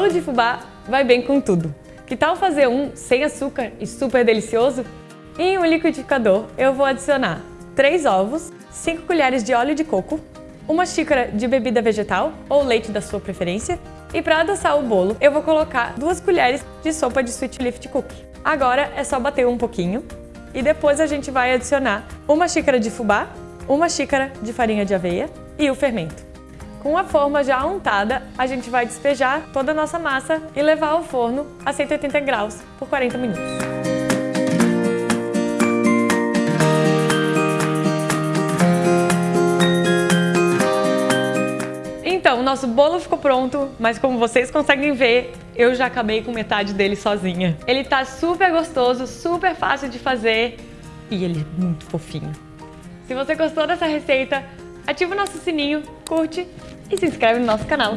bolo de fubá vai bem com tudo. Que tal fazer um sem açúcar e super delicioso? Em um liquidificador eu vou adicionar 3 ovos, 5 colheres de óleo de coco, uma xícara de bebida vegetal ou leite da sua preferência e para adoçar o bolo eu vou colocar 2 colheres de sopa de Sweet Lift Cookie. Agora é só bater um pouquinho e depois a gente vai adicionar uma xícara de fubá, uma xícara de farinha de aveia e o fermento. Com a forma já untada, a gente vai despejar toda a nossa massa e levar ao forno a 180 graus por 40 minutos. Então, o nosso bolo ficou pronto, mas como vocês conseguem ver, eu já acabei com metade dele sozinha. Ele tá super gostoso, super fácil de fazer e ele é muito fofinho. Se você gostou dessa receita, ativa o nosso sininho, curte e se inscreve no nosso canal.